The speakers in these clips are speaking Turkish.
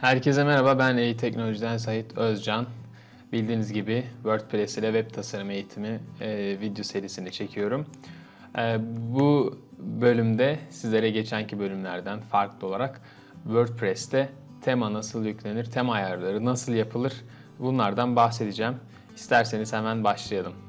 Herkese merhaba, ben Eİ Teknoloji'den Sait Özcan. Bildiğiniz gibi WordPress ile web tasarım eğitimi e, video serisini çekiyorum. E, bu bölümde sizlere geçenki bölümlerden farklı olarak WordPress'te tema nasıl yüklenir, tema ayarları nasıl yapılır bunlardan bahsedeceğim. İsterseniz hemen başlayalım.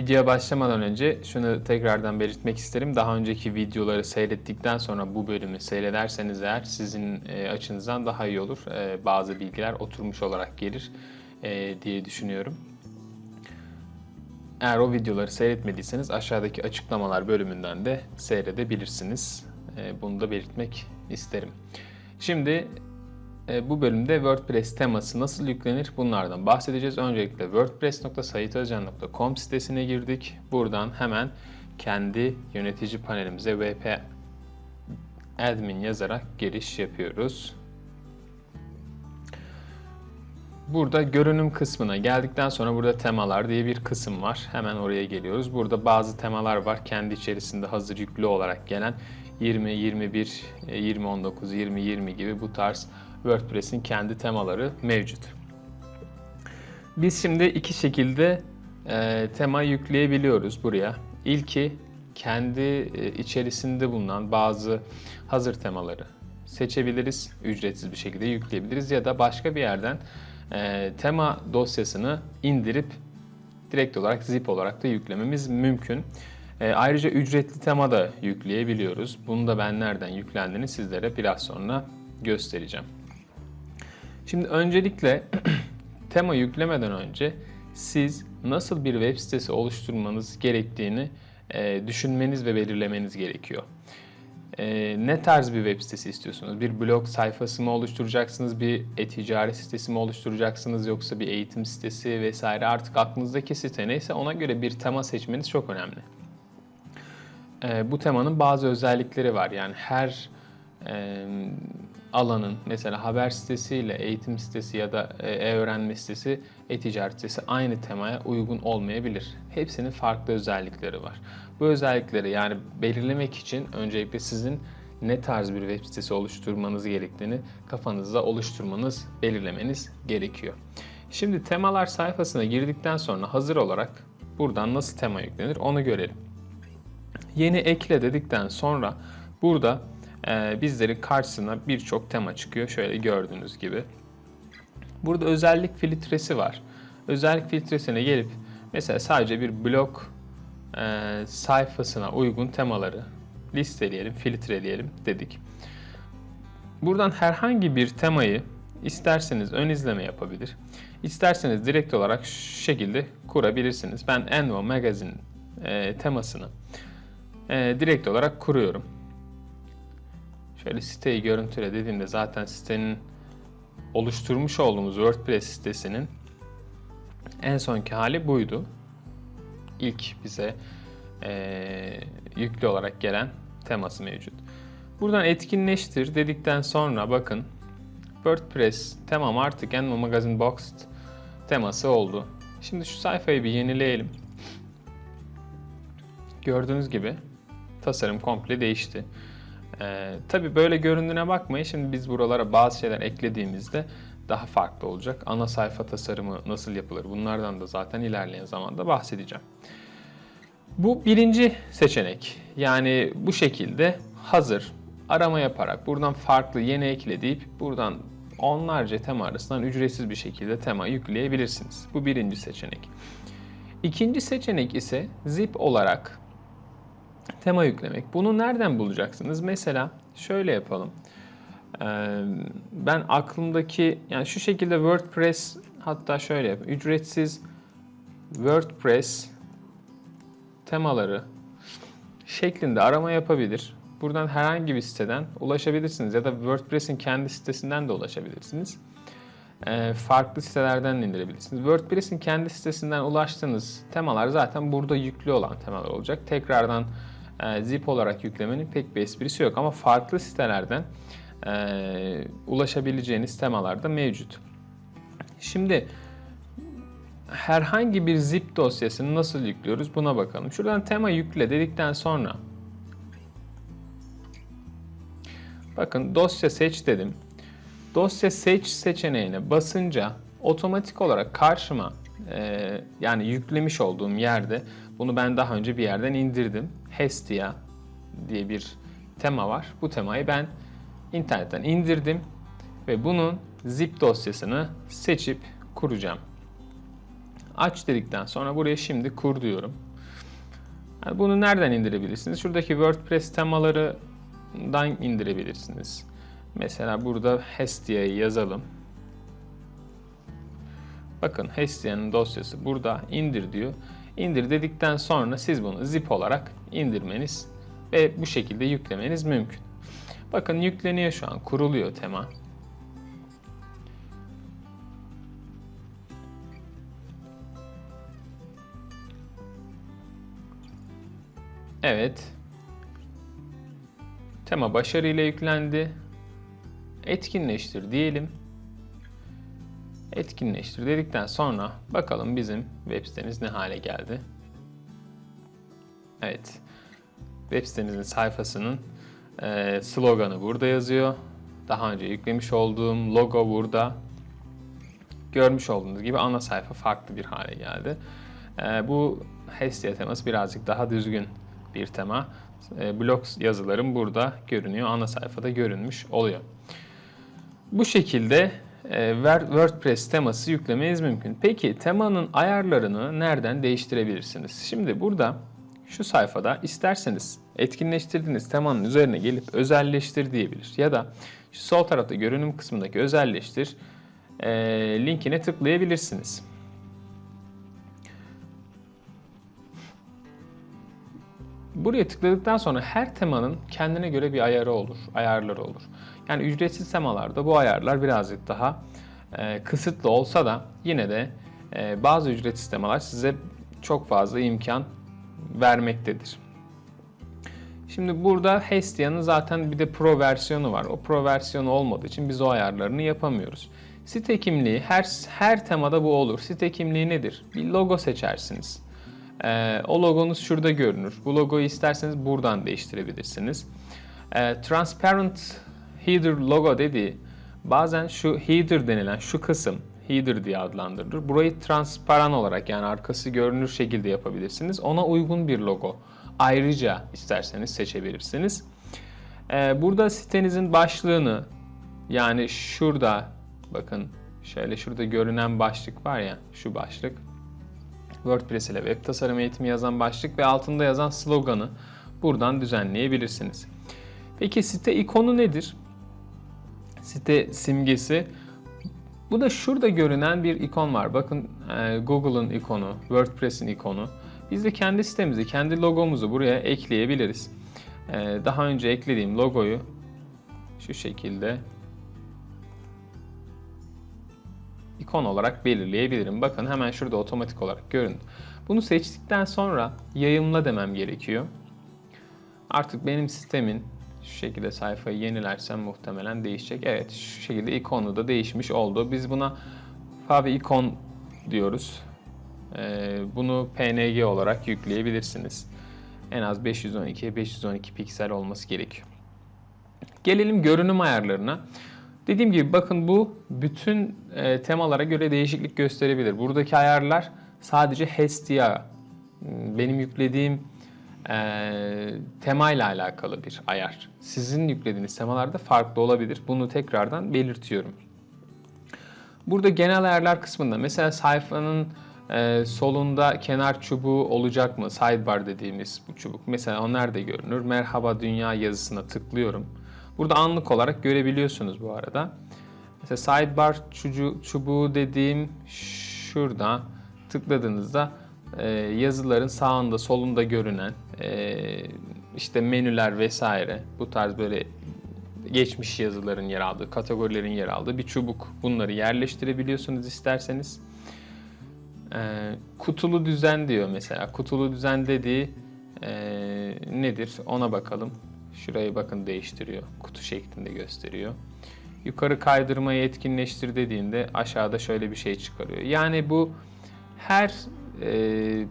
Videoya başlamadan önce şunu tekrardan belirtmek isterim. Daha önceki videoları seyrettikten sonra bu bölümü seyrederseniz eğer sizin e, açınızdan daha iyi olur. E, bazı bilgiler oturmuş olarak gelir e, diye düşünüyorum. Eğer o videoları seyretmediyseniz aşağıdaki açıklamalar bölümünden de seyredebilirsiniz. Bunu da belirtmek isterim. Şimdi bu bölümde WordPress teması nasıl yüklenir bunlardan bahsedeceğiz. Öncelikle wordpress.saitozcan.com sitesine girdik. Buradan hemen kendi yönetici panelimize wp admin yazarak giriş yapıyoruz. Burada görünüm kısmına geldikten sonra burada temalar diye bir kısım var. Hemen oraya geliyoruz. Burada bazı temalar var. Kendi içerisinde hazır yüklü olarak gelen 20, 21, 20, 19, 20, 20 gibi bu tarz WordPress'in kendi temaları mevcut. Biz şimdi iki şekilde e, tema yükleyebiliyoruz buraya. İlki kendi e, içerisinde bulunan bazı hazır temaları seçebiliriz. Ücretsiz bir şekilde yükleyebiliriz ya da başka bir yerden e, tema dosyasını indirip direkt olarak zip olarak da yüklememiz mümkün. E, ayrıca ücretli tema da yükleyebiliyoruz. Bunu da ben nereden yüklendiğini sizlere biraz sonra göstereceğim. Şimdi öncelikle tema yüklemeden önce siz nasıl bir web sitesi oluşturmanız gerektiğini e, düşünmeniz ve belirlemeniz gerekiyor. E, ne tarz bir web sitesi istiyorsunuz? Bir blog sayfası mı oluşturacaksınız? Bir e-ticaret sitesi mi oluşturacaksınız? Yoksa bir eğitim sitesi vesaire artık aklınızdaki site neyse ona göre bir tema seçmeniz çok önemli. E, bu temanın bazı özellikleri var. Yani her e, alanın mesela haber sitesi ile eğitim sitesi ya da e, e-öğrenme sitesi, e-ticaret sitesi aynı temaya uygun olmayabilir. Hepsinin farklı özellikleri var. Bu özellikleri yani belirlemek için öncelikle sizin ne tarz bir web sitesi oluşturmanız gerektiğini kafanızda oluşturmanız, belirlemeniz gerekiyor. Şimdi temalar sayfasına girdikten sonra hazır olarak buradan nasıl tema yüklenir onu görelim. Yeni ekle dedikten sonra burada bizlerin karşısına birçok tema çıkıyor. Şöyle gördüğünüz gibi. Burada özellik filtresi var. Özellik filtresine gelip mesela sadece bir blog e, sayfasına uygun temaları listeleyelim, filtreleyelim dedik. Buradan herhangi bir temayı isterseniz ön izleme yapabilir, isterseniz direkt olarak şu şekilde kurabilirsiniz. Ben Envo Magazine e, temasını e, direkt olarak kuruyorum. Şöyle siteyi görüntüle dediğimde zaten sitenin oluşturmuş olduğumuz WordPress sitesinin en sonki hali buydu. İlk bize e, yüklü olarak gelen teması mevcut. Buradan etkinleştir dedikten sonra bakın WordPress temam artık Enmo Magazine Box teması oldu. Şimdi şu sayfayı bir yenileyelim. Gördüğünüz gibi tasarım komple değişti. Ee, tabii böyle göründüğüne bakmayın. Şimdi biz buralara bazı şeyler eklediğimizde daha farklı olacak. Ana sayfa tasarımı nasıl yapılır? Bunlardan da zaten ilerleyen zamanda bahsedeceğim. Bu birinci seçenek. Yani bu şekilde hazır arama yaparak buradan farklı yeni ekle deyip buradan onlarca tema arasından ücretsiz bir şekilde tema yükleyebilirsiniz. Bu birinci seçenek. İkinci seçenek ise zip olarak tema yüklemek. Bunu nereden bulacaksınız? Mesela şöyle yapalım. Ben aklımdaki yani şu şekilde WordPress hatta şöyle yap. Ücretsiz WordPress temaları şeklinde arama yapabilir. Buradan herhangi bir siteden ulaşabilirsiniz ya da WordPress'in kendi sitesinden de ulaşabilirsiniz. Farklı sitelerden indirebilirsiniz. WordPress'in kendi sitesinden ulaştığınız temalar zaten burada yüklü olan temalar olacak. Tekrardan zip olarak yüklemenin pek bir esprisi yok. Ama farklı sitelerden e, ulaşabileceğiniz temalar da mevcut. Şimdi herhangi bir zip dosyasını nasıl yüklüyoruz buna bakalım. Şuradan tema yükle dedikten sonra bakın dosya seç dedim. Dosya seç seçeneğine basınca otomatik olarak karşıma e, yani yüklemiş olduğum yerde bunu ben daha önce bir yerden indirdim. Hestia diye bir tema var. Bu temayı ben internetten indirdim ve bunun zip dosyasını seçip kuracağım. Aç dedikten sonra buraya şimdi kur diyorum. Yani bunu nereden indirebilirsiniz? Şuradaki WordPress temalarından indirebilirsiniz. Mesela burada Hestia'yı yazalım. Bakın Hestia'nın dosyası burada indir diyor. İndir dedikten sonra siz bunu zip olarak indirmeniz ve bu şekilde yüklemeniz mümkün. Bakın yükleniyor şu an kuruluyor tema. Evet. Tema başarıyla yüklendi. Etkinleştir diyelim. Etkinleştir dedikten sonra bakalım bizim web sitemiz ne hale geldi. Evet. Web sitemizin sayfasının e, sloganı burada yazıyor. Daha önce yüklemiş olduğum logo burada. Görmüş olduğunuz gibi ana sayfa farklı bir hale geldi. E, bu Hestia teması birazcık daha düzgün bir tema. E, blog yazılarım burada görünüyor. Ana sayfada görünmüş oluyor. Bu şekilde WordPress teması yüklemeniz mümkün. Peki temanın ayarlarını nereden değiştirebilirsiniz? Şimdi burada şu sayfada isterseniz etkinleştirdiğiniz temanın üzerine gelip özelleştir diyebilir. Ya da şu sol tarafta görünüm kısmındaki özelleştir e, linkine tıklayabilirsiniz. Buraya tıkladıktan sonra her temanın kendine göre bir ayarı olur, ayarları olur. Yani ücretsiz temalarda bu ayarlar birazcık daha e, kısıtlı olsa da yine de e, bazı ücretsiz temalar size çok fazla imkan vermektedir. Şimdi burada Hestia'nın zaten bir de Pro versiyonu var. O Pro versiyonu olmadığı için biz o ayarlarını yapamıyoruz. Site kimliği her her temada bu olur. Site kimliği nedir? Bir logo seçersiniz. Ee, o logonuz şurada görünür. Bu logoyu isterseniz buradan değiştirebilirsiniz. Ee, transparent header logo dediği bazen şu header denilen şu kısım header diye adlandırılır. Burayı transparan olarak yani arkası görünür şekilde yapabilirsiniz. Ona uygun bir logo ayrıca isterseniz seçebilirsiniz. Ee, burada sitenizin başlığını yani şurada bakın şöyle şurada görünen başlık var ya şu başlık WordPress ile web tasarım eğitimi yazan başlık ve altında yazan sloganı buradan düzenleyebilirsiniz. Peki site ikonu nedir? Site simgesi. Bu da şurada görünen bir ikon var. Bakın e, Google'ın ikonu, WordPress'in ikonu. Biz de kendi sitemizi, kendi logomuzu buraya ekleyebiliriz. E, daha önce eklediğim logoyu şu şekilde ikon olarak belirleyebilirim. Bakın hemen şurada otomatik olarak göründü. Bunu seçtikten sonra yayımla demem gerekiyor. Artık benim sistemin şu şekilde sayfayı yenilersem muhtemelen değişecek. Evet şu şekilde ikonu da değişmiş oldu. Biz buna Fabi ikon diyoruz. Ee, bunu PNG olarak yükleyebilirsiniz. En az 512'ye 512 piksel olması gerekiyor. Gelelim görünüm ayarlarına. Dediğim gibi bakın bu bütün e, temalara göre değişiklik gösterebilir. Buradaki ayarlar sadece Hestia benim yüklediğim e, temayla alakalı bir ayar. Sizin yüklediğiniz temalarda farklı olabilir. Bunu tekrardan belirtiyorum. Burada genel ayarlar kısmında mesela sayfanın e, solunda kenar çubuğu olacak mı? Sidebar dediğimiz bu çubuk. Mesela o nerede görünür? Merhaba dünya yazısına tıklıyorum. Burada anlık olarak görebiliyorsunuz bu arada. Mesela sidebar çubuğu dediğim şurada tıkladığınızda e, yazıların sağında solunda görünen e, işte menüler vesaire bu tarz böyle geçmiş yazıların yer aldığı, kategorilerin yer aldığı bir çubuk. Bunları yerleştirebiliyorsunuz isterseniz. E, kutulu düzen diyor mesela. Kutulu düzen dediği e, nedir ona bakalım. Şurayı bakın değiştiriyor. Kutu şeklinde gösteriyor. Yukarı kaydırmayı etkinleştir dediğinde aşağıda şöyle bir şey çıkarıyor. Yani bu her e,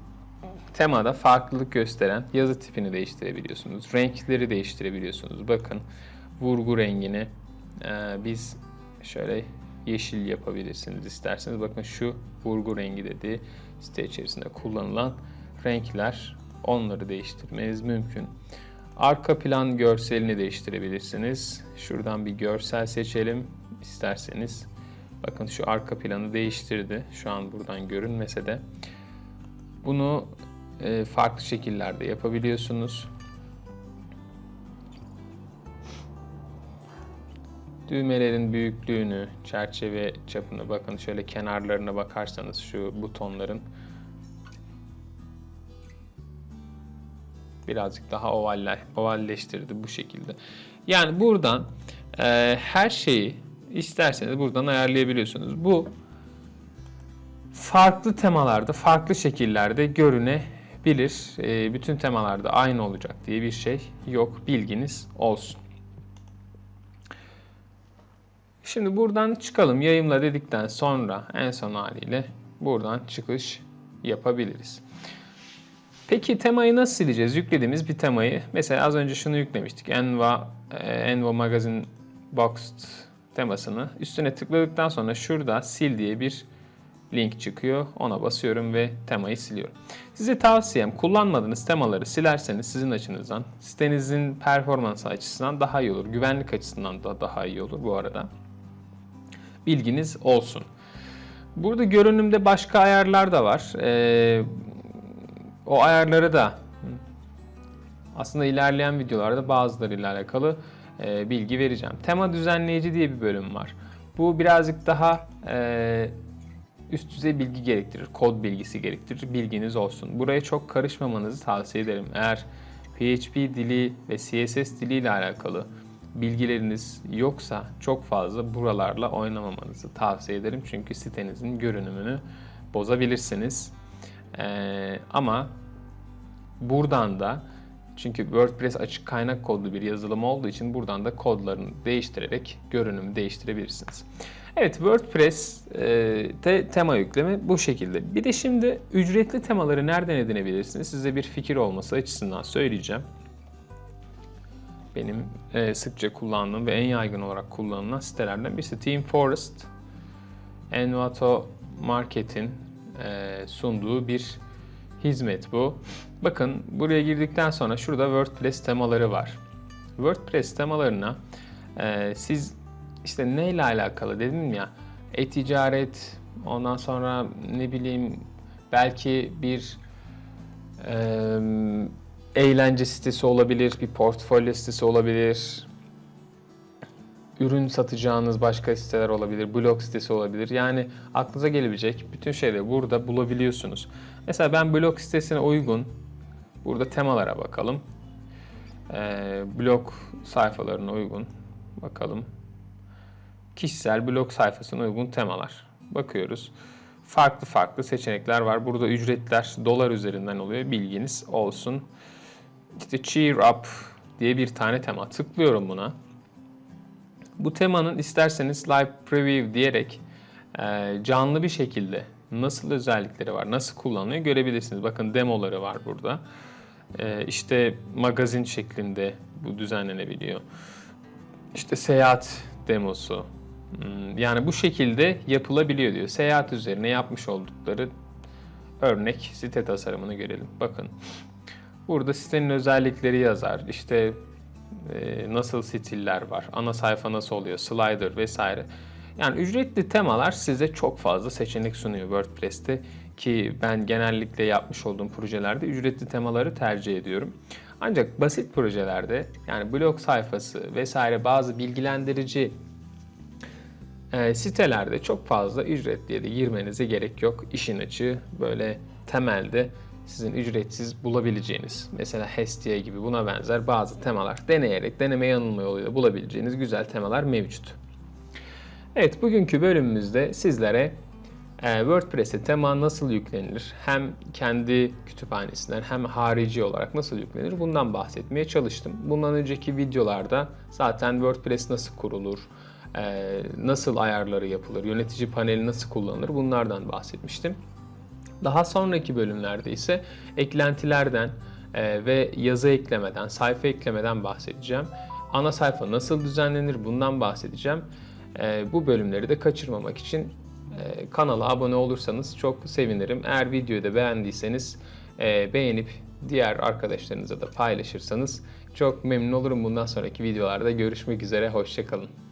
temada farklılık gösteren yazı tipini değiştirebiliyorsunuz. Renkleri değiştirebiliyorsunuz. Bakın vurgu rengini e, biz şöyle yeşil yapabilirsiniz isterseniz. Bakın şu vurgu rengi dediği site içerisinde kullanılan renkler. Onları değiştirmeniz mümkün. Arka plan görselini değiştirebilirsiniz. Şuradan bir görsel seçelim isterseniz. Bakın şu arka planı değiştirdi. Şu an buradan görünmese de. Bunu e, farklı şekillerde yapabiliyorsunuz. Düğmelerin büyüklüğünü, çerçeve çapını bakın şöyle kenarlarına bakarsanız şu butonların birazcık daha ovalle, ovalleştirdi bu şekilde. Yani buradan e, her şeyi isterseniz buradan ayarlayabiliyorsunuz. Bu farklı temalarda, farklı şekillerde görünebilir. E, bütün temalarda aynı olacak diye bir şey yok. Bilginiz olsun. Şimdi buradan çıkalım. Yayımla dedikten sonra en son haliyle buradan çıkış yapabiliriz. Peki temayı nasıl sileceğiz? Yüklediğimiz bir temayı. Mesela az önce şunu yüklemiştik. Enva, e, Enva Magazine Boxed temasını. Üstüne tıkladıktan sonra şurada sil diye bir link çıkıyor. Ona basıyorum ve temayı siliyorum. Size tavsiyem kullanmadığınız temaları silerseniz sizin açınızdan sitenizin performansı açısından daha iyi olur. Güvenlik açısından da daha iyi olur bu arada. Bilginiz olsun. Burada görünümde başka ayarlar da var. Ee, o ayarları da aslında ilerleyen videolarda bazılarıyla alakalı e, bilgi vereceğim. Tema düzenleyici diye bir bölüm var. Bu birazcık daha e, üst düzey bilgi gerektirir, kod bilgisi gerektirir. Bilginiz olsun. Buraya çok karışmamanızı tavsiye ederim. Eğer PHP dili ve CSS dili ile alakalı bilgileriniz yoksa çok fazla buralarla oynamamanızı tavsiye ederim. Çünkü sitenizin görünümünü bozabilirsiniz. Ee, ama buradan da çünkü WordPress açık kaynak kodlu bir yazılım olduğu için buradan da kodlarını değiştirerek görünümü değiştirebilirsiniz. Evet WordPress e, tema yükleme bu şekilde. Bir de şimdi ücretli temaları nereden edinebilirsiniz? Size bir fikir olması açısından söyleyeceğim. Benim e, sıkça kullandığım ve en yaygın olarak kullanılan sitelerden birisi Team Forest. Envato Market'in e, sunduğu bir hizmet bu. Bakın buraya girdikten sonra şurada WordPress temaları var. WordPress temalarına e, siz işte neyle alakalı dedim ya e-ticaret ondan sonra ne bileyim belki bir e, eğlence sitesi olabilir, bir portfolyo sitesi olabilir, ürün satacağınız başka siteler olabilir, blog sitesi olabilir. Yani aklınıza gelebilecek bütün şeyleri burada bulabiliyorsunuz. Mesela ben blog sitesine uygun, burada temalara bakalım. Ee, blog sayfalarına uygun, bakalım. Kişisel blog sayfasına uygun temalar. Bakıyoruz. Farklı farklı seçenekler var. Burada ücretler dolar üzerinden oluyor. Bilginiz olsun. İşte Cheer Up diye bir tane tema. Tıklıyorum buna. Bu temanın isterseniz Live Preview diyerek e, canlı bir şekilde nasıl özellikleri var, nasıl kullanılıyor görebilirsiniz. Bakın demoları var burada. E, işte magazin şeklinde bu düzenlenebiliyor. İşte seyahat demosu. Hmm, yani bu şekilde yapılabiliyor diyor. Seyahat üzerine yapmış oldukları örnek site tasarımını görelim. Bakın burada sitenin özellikleri yazar. İşte e, nasıl stiller var, ana sayfa nasıl oluyor, slider vesaire. Yani ücretli temalar size çok fazla seçenek sunuyor WordPress'te ki ben genellikle yapmış olduğum projelerde ücretli temaları tercih ediyorum. Ancak basit projelerde yani blog sayfası vesaire bazı bilgilendirici e, sitelerde çok fazla ücretliye de girmenize gerek yok. İşin açığı böyle temelde sizin ücretsiz bulabileceğiniz mesela Hestia gibi buna benzer bazı temalar deneyerek deneme yanılma yoluyla bulabileceğiniz güzel temalar mevcut. Evet bugünkü bölümümüzde sizlere Ee, WordPress'e tema nasıl yüklenilir? Hem kendi kütüphanesinden hem harici olarak nasıl yüklenir? Bundan bahsetmeye çalıştım. Bundan önceki videolarda zaten WordPress nasıl kurulur, e, nasıl ayarları yapılır, yönetici paneli nasıl kullanılır bunlardan bahsetmiştim. Daha sonraki bölümlerde ise eklentilerden e, ve yazı eklemeden, sayfa eklemeden bahsedeceğim. Ana sayfa nasıl düzenlenir bundan bahsedeceğim. E, bu bölümleri de kaçırmamak için e, kanala abone olursanız çok sevinirim. Eğer videoyu da beğendiyseniz beğenip diğer arkadaşlarınıza da paylaşırsanız çok memnun olurum. Bundan sonraki videolarda görüşmek üzere. Hoşçakalın.